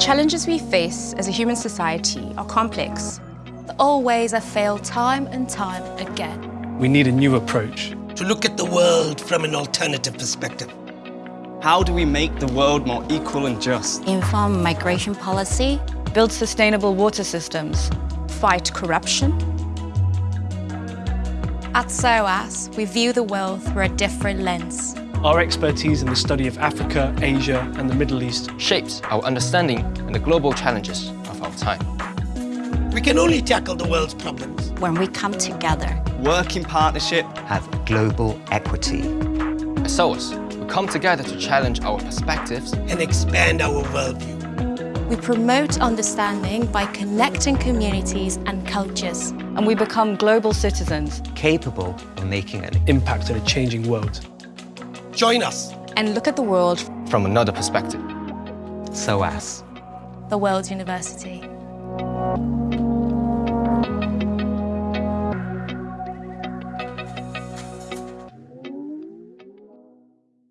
challenges we face as a human society are complex. There are ways have failed time and time again. We need a new approach. To look at the world from an alternative perspective. How do we make the world more equal and just? Inform migration policy. Build sustainable water systems. Fight corruption. At SOAS, we view the world through a different lens. Our expertise in the study of Africa, Asia and the Middle East shapes our understanding and the global challenges of our time. We can only tackle the world's problems when we come together. Work in partnership. Have global equity. As SOAS, we come together to challenge our perspectives and expand our worldview. We promote understanding by connecting communities and cultures. And we become global citizens. Capable of making an impact in a changing world. Join us. And look at the world from another perspective. SOAS. The World University.